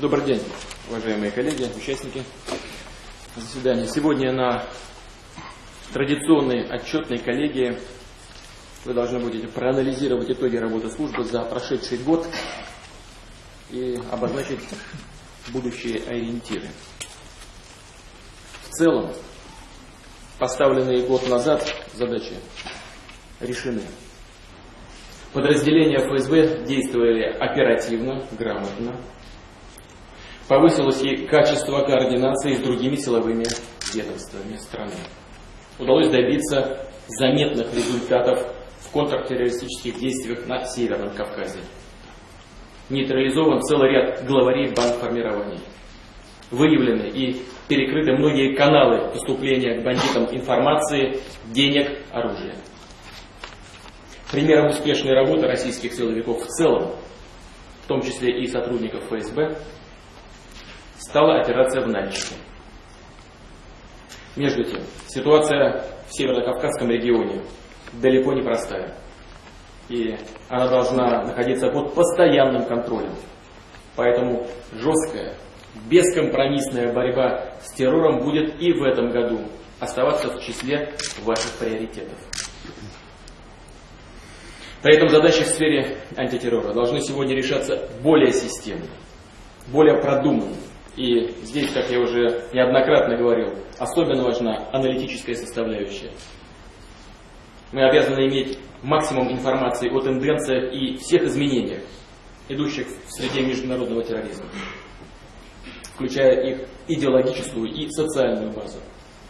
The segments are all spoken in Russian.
Добрый день, уважаемые коллеги, участники заседания. Сегодня на традиционной отчетной коллегии вы должны будете проанализировать итоги работы службы за прошедший год и обозначить будущие ориентиры. В целом, поставленные год назад задачи решены. Подразделения ФСБ действовали оперативно, грамотно. Повысилось и качество координации с другими силовыми ведомствами страны. Удалось добиться заметных результатов в контртеррористических действиях на Северном Кавказе. Нейтрализован целый ряд главарей бандформирований. Выявлены и перекрыты многие каналы поступления к бандитам информации, денег, оружия. Примером успешной работы российских силовиков в целом, в том числе и сотрудников ФСБ, стала операция в Нальчике. Между тем, ситуация в Северо-Кавказском регионе далеко не простая. И она должна находиться под постоянным контролем. Поэтому жесткая, бескомпромиссная борьба с террором будет и в этом году оставаться в числе ваших приоритетов. При этом задачи в сфере антитеррора должны сегодня решаться более системно, более продуманно. И здесь, как я уже неоднократно говорил, особенно важна аналитическая составляющая. Мы обязаны иметь максимум информации о тенденциях и всех изменениях, идущих в среде международного терроризма, включая их идеологическую и социальную базу.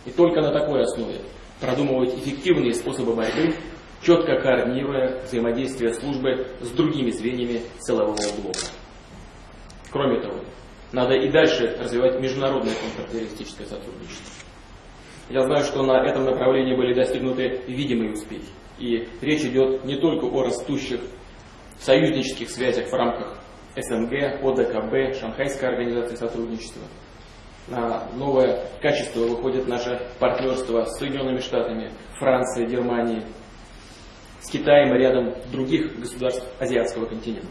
И только на такой основе продумывать эффективные способы борьбы четко координируя взаимодействие службы с другими звеньями силового блока. Кроме того, надо и дальше развивать международное контртеррористическое сотрудничество. Я знаю, что на этом направлении были достигнуты видимые успехи. И речь идет не только о растущих союзнических связях в рамках СНГ, ОДКБ, Шанхайской организации сотрудничества. На новое качество выходит наше партнерство с Соединенными Штатами, Францией, Германией, с Китаем и рядом других государств азиатского континента.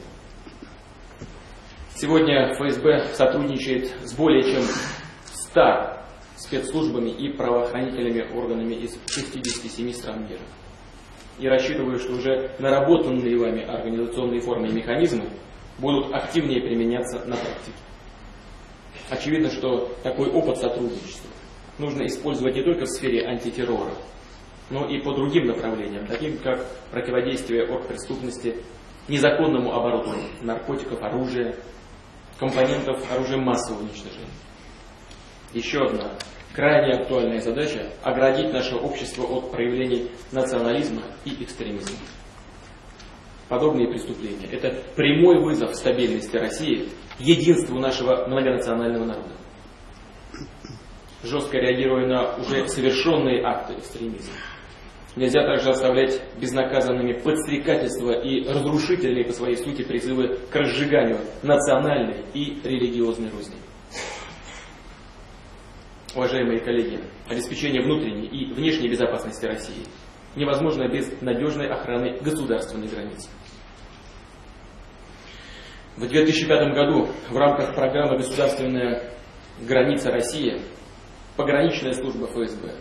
Сегодня ФСБ сотрудничает с более чем 100 спецслужбами и правоохранительными органами из 67 стран мира. И рассчитываю, что уже наработанные вами организационные формы и механизмы будут активнее применяться на практике. Очевидно, что такой опыт сотрудничества нужно использовать не только в сфере антитеррора, но и по другим направлениям, таким как противодействие оргпреступности, незаконному обороту наркотиков, оружия, компонентов оружия массового уничтожения. Еще одна крайне актуальная задача – оградить наше общество от проявлений национализма и экстремизма. Подобные преступления – это прямой вызов стабильности России, единству нашего многонационального народа. Жестко реагируя на уже совершенные акты экстремизма, Нельзя также оставлять безнаказанными подстрекательства и разрушительные по своей сути призывы к разжиганию национальной и религиозной розни. Уважаемые коллеги, обеспечение внутренней и внешней безопасности России невозможно без надежной охраны государственной границы. В 2005 году в рамках программы «Государственная граница России» пограничная служба ФСБ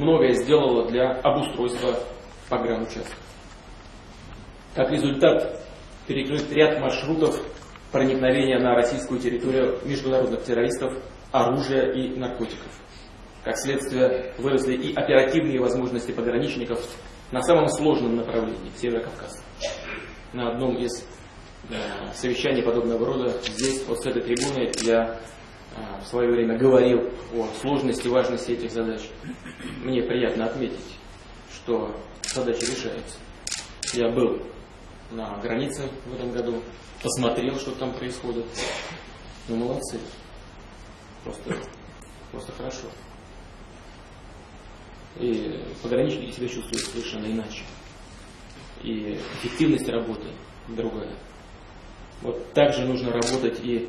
многое сделала для обустройства погранучастков. Как результат, перекрыт ряд маршрутов проникновения на российскую территорию международных террористов, оружия и наркотиков. Как следствие, выросли и оперативные возможности пограничников на самом сложном направлении, Северо-Кавказ. На одном из э, совещаний подобного рода здесь, вот с этой трибуны, я в свое время говорил о сложности и важности этих задач. Мне приятно отметить, что задачи решаются. Я был на границе в этом году, посмотрел, что там происходит. Ну, молодцы. Просто, просто хорошо. И пограничники себя чувствуют совершенно иначе. И эффективность работы другая. Вот так же нужно работать и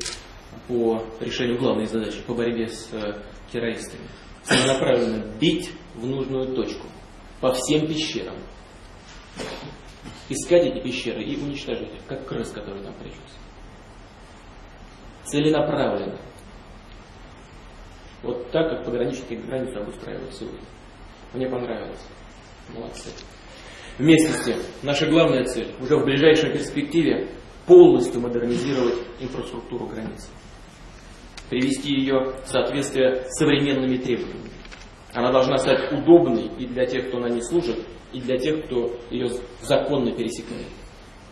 по решению главной задачи, по борьбе с э, террористами. Целенаправленно бить в нужную точку по всем пещерам. Искать эти пещеры и уничтожить их, как крыс, которые там прячутся. целенаправленно. Вот так, как пограничники границу обустраивают сегодня. Мне понравилось. Молодцы. Вместе с тем, наша главная цель уже в ближайшей перспективе полностью модернизировать инфраструктуру границы. Привести ее в соответствие с современными требованиями. Она должна стать удобной и для тех, кто на ней служит, и для тех, кто ее законно пересекает.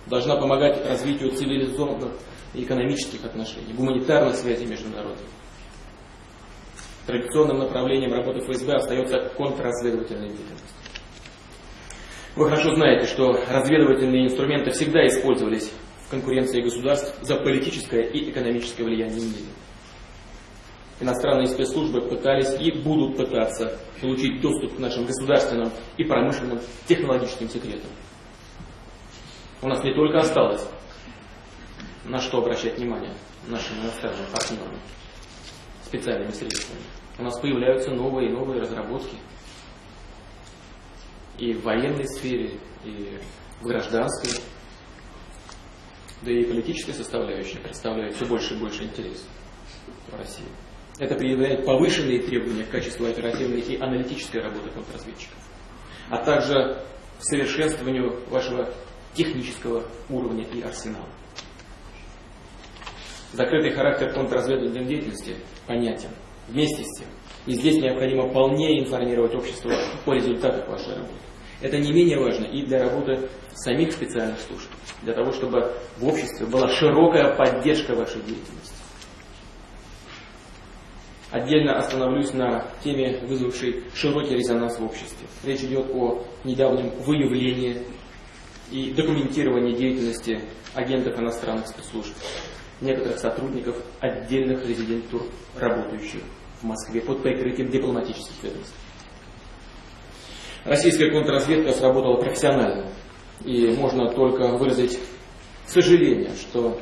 Должна помогать развитию цивилизованных экономических отношений, гуманитарных связей между народами. Традиционным направлением работы ФСБ остается контрразведывательная деятельность. Вы хорошо знаете, что разведывательные инструменты всегда использовались конкуренции государств за политическое и экономическое влияние в мире. Иностранные спецслужбы пытались и будут пытаться получить доступ к нашим государственным и промышленным технологическим секретам. У нас не только осталось на что обращать внимание нашим иностранным партнерам специальными средствами. У нас появляются новые и новые разработки – и в военной сфере, и в гражданской, да и политическая составляющая представляет все больше и больше интерес в России. Это предъявляет повышенные требования к качеству оперативной и аналитической работы контрразведчиков, а также совершенствованию вашего технического уровня и арсенала. Закрытый характер контрразведывательной деятельности понятен. Вместе с тем, и здесь необходимо полнее информировать общество о результатах вашей работы. Это не менее важно и для работы самих специальных служб, для того, чтобы в обществе была широкая поддержка вашей деятельности. Отдельно остановлюсь на теме, вызвавшей широкий резонанс в обществе. Речь идет о недавнем выявлении и документировании деятельности агентов иностранных спецслужб, некоторых сотрудников отдельных резидентур, работающих в Москве под прикрытием дипломатических ведомств. Российская контрразведка сработала профессионально. И можно только выразить сожаление, что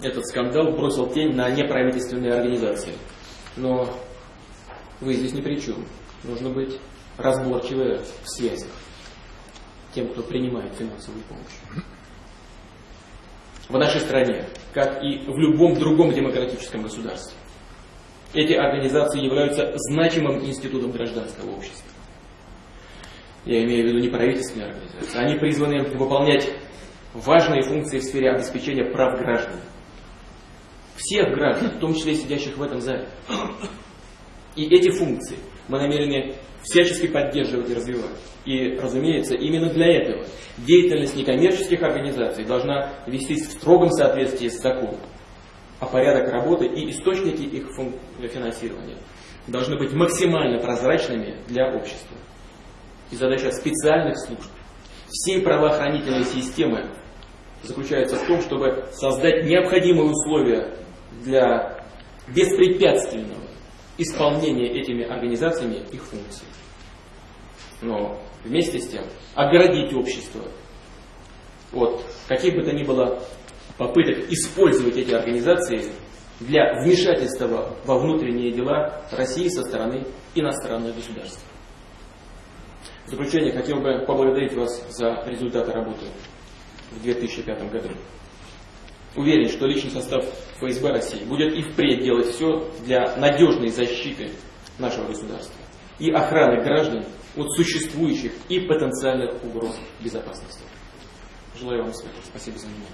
этот скандал бросил тень на неправительственные организации. Но вы здесь ни при чем. Нужно быть разборчивы в связях тем, кто принимает финансовую помощь. В нашей стране, как и в любом другом демократическом государстве, эти организации являются значимым институтом гражданского общества я имею в виду неправительственные организации, они призваны выполнять важные функции в сфере обеспечения прав граждан. Всех граждан, в том числе сидящих в этом зале. И эти функции мы намерены всячески поддерживать и развивать. И, разумеется, именно для этого деятельность некоммерческих организаций должна вестись в строгом соответствии с законом. А порядок работы и источники их финансирования должны быть максимально прозрачными для общества и задача специальных служб, всей правоохранительной системы заключается в том, чтобы создать необходимые условия для беспрепятственного исполнения этими организациями их функций. Но вместе с тем оградить общество от каких бы то ни было попыток использовать эти организации для вмешательства во внутренние дела России со стороны иностранных государств. Заключение хотел бы поблагодарить вас за результаты работы в 2005 году. Уверен, что личный состав ФСБ России будет и впредь делать все для надежной защиты нашего государства и охраны граждан от существующих и потенциальных угроз безопасности. Желаю вам успехов. Спасибо за внимание.